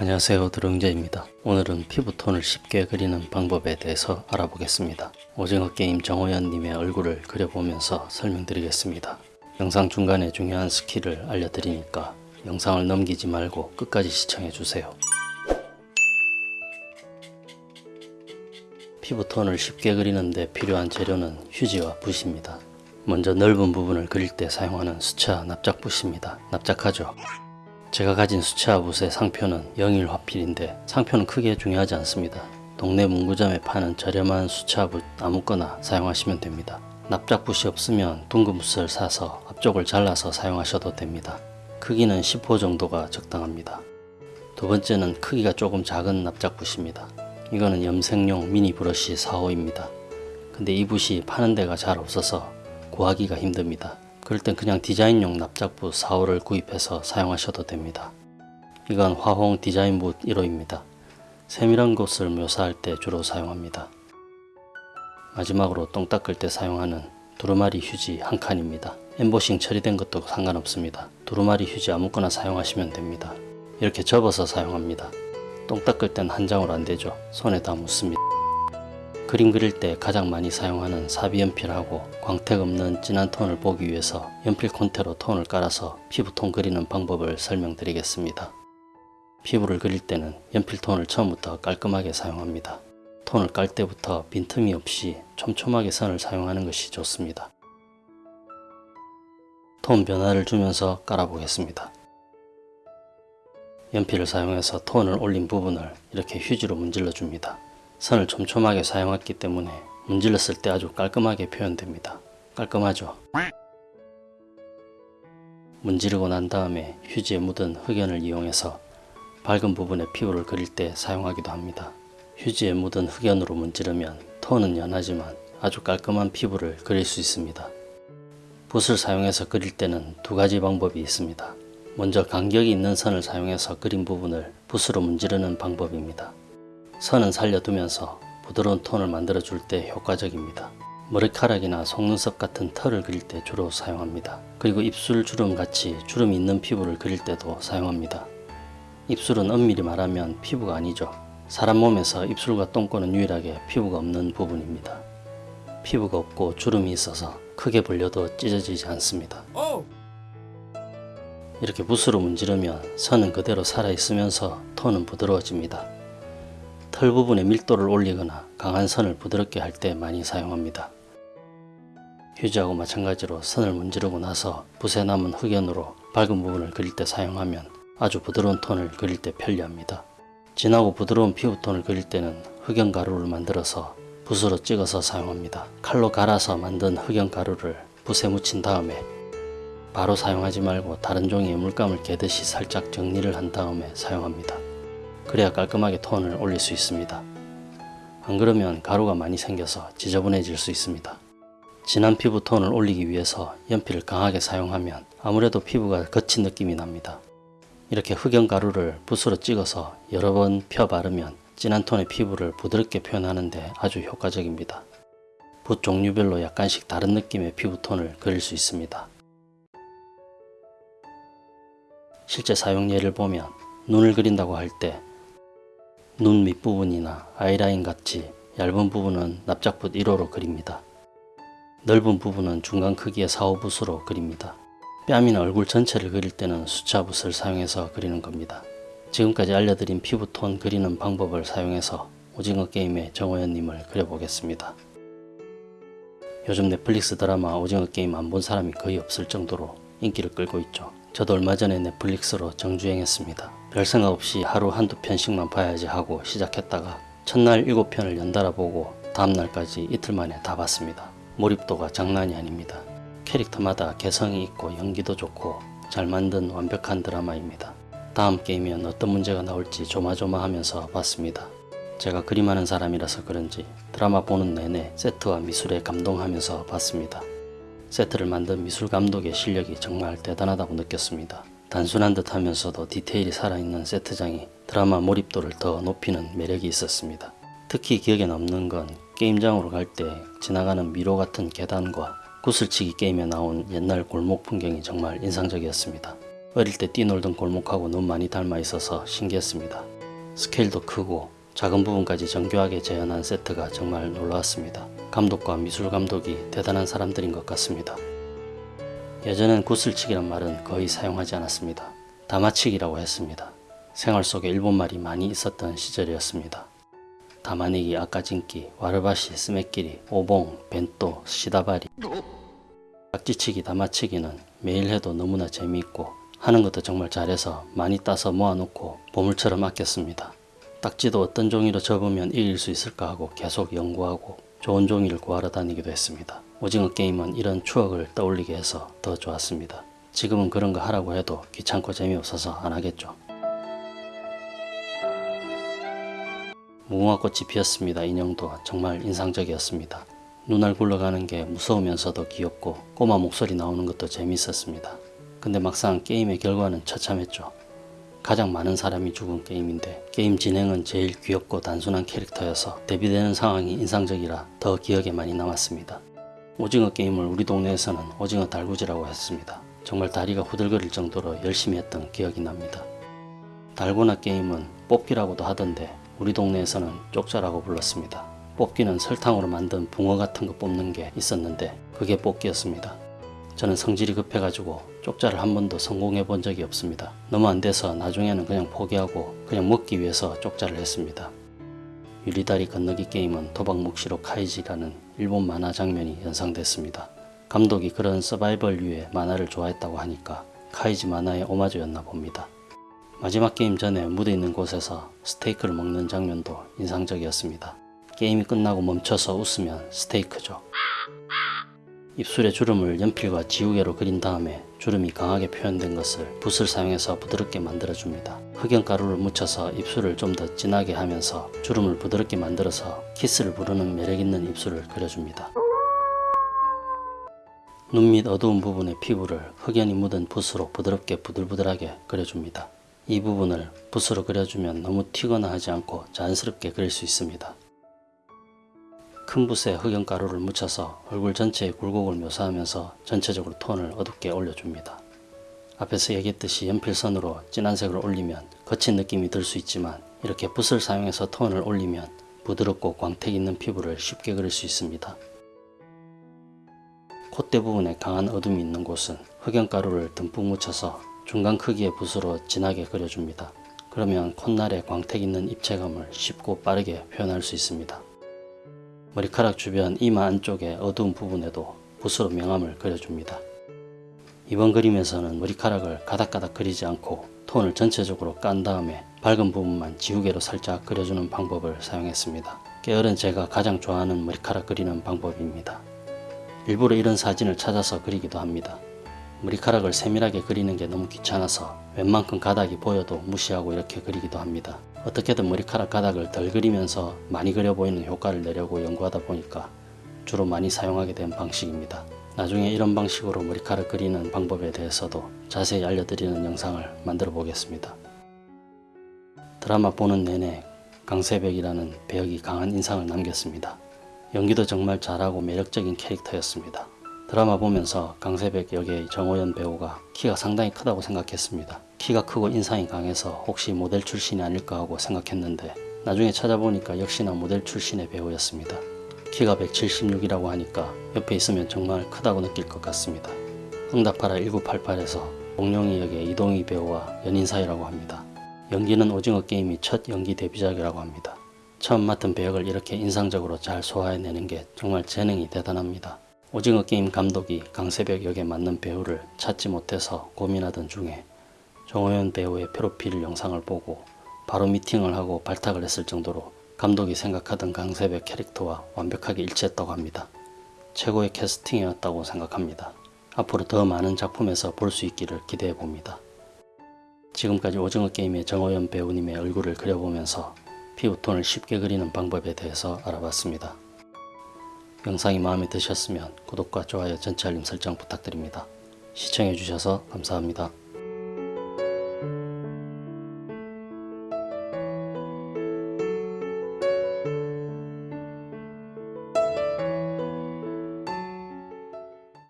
안녕하세요 드릉제입니다. 오늘은 피부톤을 쉽게 그리는 방법에 대해서 알아보겠습니다. 오징어 게임 정호연님의 얼굴을 그려보면서 설명드리겠습니다. 영상 중간에 중요한 스킬을 알려드리니까 영상을 넘기지 말고 끝까지 시청해주세요. 피부톤을 쉽게 그리는데 필요한 재료는 휴지와 붓입니다. 먼저 넓은 부분을 그릴 때 사용하는 수채화 납작붓입니다. 납작하죠? 제가 가진 수채화 붓의 상표는 영일 화필인데 상표는 크게 중요하지 않습니다. 동네 문구점에 파는 저렴한 수채화 붓 아무거나 사용하시면 됩니다. 납작붓이 없으면 둥근 붓을 사서 앞쪽을 잘라서 사용하셔도 됩니다. 크기는 10호 정도가 적당합니다. 두 번째는 크기가 조금 작은 납작붓입니다. 이거는 염색용 미니 브러쉬 4호입니다. 근데 이 붓이 파는 데가 잘 없어서 구하기가 힘듭니다. 그럴 땐 그냥 디자인용 납작붓 4호를 구입해서 사용하셔도 됩니다. 이건 화홍 디자인붓 1호입니다. 세밀한 곳을 묘사할 때 주로 사용합니다. 마지막으로 똥 닦을 때 사용하는 두루마리 휴지 한 칸입니다. 엠보싱 처리된 것도 상관없습니다. 두루마리 휴지 아무거나 사용하시면 됩니다. 이렇게 접어서 사용합니다. 똥 닦을 땐 한 장으로 안되죠. 손에 다 묻습니다. 그림 그릴 때 가장 많이 사용하는 사비연필하고 광택 없는 진한 톤을 보기 위해서 연필 콘테로 톤을 깔아서 피부톤 그리는 방법을 설명드리겠습니다. 피부를 그릴 때는 연필 톤을 처음부터 깔끔하게 사용합니다. 톤을 깔 때부터 빈틈이 없이 촘촘하게 선을 사용하는 것이 좋습니다. 톤 변화를 주면서 깔아보겠습니다. 연필을 사용해서 톤을 올린 부분을 이렇게 휴지로 문질러 줍니다. 선을 촘촘하게 사용했기 때문에 문질렀을 때 아주 깔끔하게 표현됩니다. 깔끔하죠? 문지르고 난 다음에 휴지에 묻은 흑연을 이용해서 밝은 부분에 피부를 그릴 때 사용하기도 합니다. 휴지에 묻은 흑연으로 문지르면 톤은 연하지만 아주 깔끔한 피부를 그릴 수 있습니다. 붓을 사용해서 그릴 때는 두 가지 방법이 있습니다. 먼저 간격이 있는 선을 사용해서 그린 부분을 붓으로 문지르는 방법입니다. 선은 살려두면서 부드러운 톤을 만들어 줄 때 효과적입니다. 머리카락이나 속눈썹 같은 털을 그릴 때 주로 사용합니다. 그리고 입술 주름 같이 주름이 있는 피부를 그릴 때도 사용합니다. 입술은 엄밀히 말하면 피부가 아니죠. 사람 몸에서 입술과 똥꼬는 유일하게 피부가 없는 부분입니다. 피부가 없고 주름이 있어서 크게 벌려도 찢어지지 않습니다. 이렇게 붓으로 문지르면 선은 그대로 살아있으면서 톤은 부드러워집니다. 털 부분에 밀도를 올리거나 강한 선을 부드럽게 할 때 많이 사용합니다. 휴지하고 마찬가지로 선을 문지르고 나서 붓에 남은 흑연으로 밝은 부분을 그릴 때 사용하면 아주 부드러운 톤을 그릴 때 편리합니다. 진하고 부드러운 피부톤을 그릴 때는 흑연 가루를 만들어서 붓으로 찍어서 사용합니다. 칼로 갈아서 만든 흑연 가루를 붓에 묻힌 다음에 바로 사용하지 말고 다른 종이에 물감을 개듯이 살짝 정리를 한 다음에 사용합니다. 그래야 깔끔하게 톤을 올릴 수 있습니다. 안 그러면 가루가 많이 생겨서 지저분해질 수 있습니다. 진한 피부 톤을 올리기 위해서 연필을 강하게 사용하면 아무래도 피부가 거친 느낌이 납니다. 이렇게 흑연 가루를 붓으로 찍어서 여러 번 펴 바르면 진한 톤의 피부를 부드럽게 표현하는데 아주 효과적입니다. 붓 종류별로 약간씩 다른 느낌의 피부톤을 그릴 수 있습니다. 실제 사용 예를 보면 눈을 그린다고 할 때 눈 밑부분이나 아이라인 같이 얇은 부분은 납작붓 1호로 그립니다. 넓은 부분은 중간 크기의 4호붓으로 그립니다. 뺨이나 얼굴 전체를 그릴 때는 수차붓을 사용해서 그리는 겁니다. 지금까지 알려드린 피부톤 그리는 방법을 사용해서 오징어 게임의 정호연님을 그려보겠습니다. 요즘 넷플릭스 드라마 오징어 게임 안 본 사람이 거의 없을 정도로 인기를 끌고 있죠. 저도 얼마 전에 넷플릭스로 정주행했습니다. 별 생각 없이 하루 한두 편씩만 봐야지 하고 시작했다가 첫날 7편을 연달아 보고 다음날까지 이틀 만에 다 봤습니다. 몰입도가 장난이 아닙니다. 캐릭터마다 개성이 있고 연기도 좋고 잘 만든 완벽한 드라마입니다. 다음 게임엔 어떤 문제가 나올지 조마조마하면서 봤습니다. 제가 그림하는 사람이라서 그런지 드라마 보는 내내 세트와 미술에 감동하면서 봤습니다. 세트를 만든 미술 감독의 실력이 정말 대단하다고 느꼈습니다. 단순한 듯 하면서도 디테일이 살아있는 세트장이 드라마 몰입도를 더 높이는 매력이 있었습니다. 특히 기억에 남는 건 게임장으로 갈 때 지나가는 미로 같은 계단과 구슬치기 게임에 나온 옛날 골목 풍경이 정말 인상적이었습니다. 어릴 때 뛰놀던 골목하고 너무 많이 닮아 있어서 신기했습니다. 스케일도 크고 작은 부분까지 정교하게 재현한 세트가 정말 놀라웠습니다. 감독과 미술 감독이 대단한 사람들인 것 같습니다. 예전엔 구슬치기란 말은 거의 사용하지 않았습니다. 다마치기라고 했습니다. 생활 속에 일본말이 많이 있었던 시절이었습니다. 다마내기, 아까진기, 와르바시, 스매끼리, 오봉, 벤또, 시다바리 딱지치기, 다마치기는 매일 해도 너무나 재미있고 하는 것도 정말 잘해서 많이 따서 모아놓고 보물처럼 아꼈습니다. 딱지도 어떤 종이로 접으면 이길 수 있을까 하고 계속 연구하고 좋은 종이를 구하러 다니기도 했습니다. 오징어 게임은 이런 추억을 떠올리게 해서 더 좋았습니다. 지금은 그런 거 하라고 해도 귀찮고 재미없어서 안 하겠죠. 무궁화꽃이 피었습니다. 인형도 정말 인상적이었습니다. 눈알 굴러가는 게 무서우면서도 귀엽고 꼬마 목소리 나오는 것도 재미있었습니다. 근데 막상 게임의 결과는 처참했죠. 가장 많은 사람이 죽은 게임인데 게임 진행은 제일 귀엽고 단순한 캐릭터여서 대비되는 상황이 인상적이라 더 기억에 많이 남았습니다. 오징어 게임을 우리 동네에서는 오징어 달구지라고 했습니다. 정말 다리가 후들거릴 정도로 열심히 했던 기억이 납니다. 달고나 게임은 뽑기라고도 하던데 우리 동네에서는 쪽자라고 불렀습니다. 뽑기는 설탕으로 만든 붕어 같은 거 뽑는 게 있었는데 그게 뽑기였습니다. 저는 성질이 급해가지고 쪽자를 한 번도 성공해 본 적이 없습니다. 너무 안 돼서 나중에는 그냥 포기하고 그냥 먹기 위해서 쪽자를 했습니다. 유리다리 건너기 게임은 도박묵시록 카이지라는 일본 만화 장면이 연상됐습니다. 감독이 그런 서바이벌류의 만화를 좋아했다고 하니까 카이지 만화의 오마주였나 봅니다. 마지막 게임 전에 무대 있는 곳에서 스테이크를 먹는 장면도 인상적이었습니다. 게임이 끝나고 멈춰서 웃으면 스테이크죠. 입술에 주름을 연필과 지우개로 그린 다음에 주름이 강하게 표현된 것을 붓을 사용해서 부드럽게 만들어줍니다. 흑연가루를 묻혀서 입술을 좀 더 진하게 하면서 주름을 부드럽게 만들어서 키스를 부르는 매력있는 입술을 그려줍니다. 눈 밑 어두운 부분의 피부를 흑연이 묻은 붓으로 부드럽게 부들부들하게 그려줍니다. 이 부분을 붓으로 그려주면 너무 튀거나 하지 않고 자연스럽게 그릴 수 있습니다. 큰 붓에 흑연가루를 묻혀서 얼굴 전체의 굴곡을 묘사하면서 전체적으로 톤을 어둡게 올려줍니다. 앞에서 얘기했듯이 연필선으로 진한 색을 올리면 거친 느낌이 들 수 있지만 이렇게 붓을 사용해서 톤을 올리면 부드럽고 광택 있는 피부를 쉽게 그릴 수 있습니다. 콧대 부분에 강한 어둠이 있는 곳은 흑연가루를 듬뿍 묻혀서 중간 크기의 붓으로 진하게 그려줍니다. 그러면 콧날에 광택 있는 입체감을 쉽고 빠르게 표현할 수 있습니다. 머리카락 주변 이마 안쪽의 어두운 부분에도 붓으로 명암을 그려줍니다. 이번 그림에서는 머리카락을 가닥가닥 그리지 않고 톤을 전체적으로 깐 다음에 밝은 부분만 지우개로 살짝 그려주는 방법을 사용했습니다. 게으른 제가 가장 좋아하는 머리카락 그리는 방법입니다. 일부러 이런 사진을 찾아서 그리기도 합니다. 머리카락을 세밀하게 그리는 게 너무 귀찮아서 웬만큼 가닥이 보여도 무시하고 이렇게 그리기도 합니다. 어떻게든 머리카락 가닥을 덜 그리면서 많이 그려 보이는 효과를 내려고 연구하다 보니까 주로 많이 사용하게 된 방식입니다. 나중에 이런 방식으로 머리카락 그리는 방법에 대해서도 자세히 알려드리는 영상을 만들어 보겠습니다. 드라마 보는 내내 강세백이라는 배역이 강한 인상을 남겼습니다. 연기도 정말 잘하고 매력적인 캐릭터였습니다. 드라마 보면서 강세백 역의 정호연 배우가 키가 상당히 크다고 생각했습니다. 키가 크고 인상이 강해서 혹시 모델 출신이 아닐까 하고 생각했는데 나중에 찾아보니까 역시나 모델 출신의 배우였습니다. 키가 176이라고 하니까 옆에 있으면 정말 크다고 느낄 것 같습니다. 응답하라 1988에서 공룡이 역의 이동희 배우와 연인 사이라고 합니다. 연기는 오징어 게임이 첫 연기 데뷔작이라고 합니다. 처음 맡은 배역을 이렇게 인상적으로 잘 소화해내는 게 정말 재능이 대단합니다. 오징어 게임 감독이 강세벽 역에 맞는 배우를 찾지 못해서 고민하던 중에 정호연 배우의 프로필 영상을 보고 바로 미팅을 하고 발탁을 했을 정도로 감독이 생각하던 강세벽 캐릭터와 완벽하게 일치했다고 합니다. 최고의 캐스팅이었다고 생각합니다. 앞으로 더 많은 작품에서 볼 수 있기를 기대해 봅니다. 지금까지 오징어 게임의 정호연 배우님의 얼굴을 그려보면서 피부톤을 쉽게 그리는 방법에 대해서 알아봤습니다. 영상이 마음에 드셨으면 구독과 좋아요 전체 알림 설정 부탁드립니다. 시청해주셔서 감사합니다.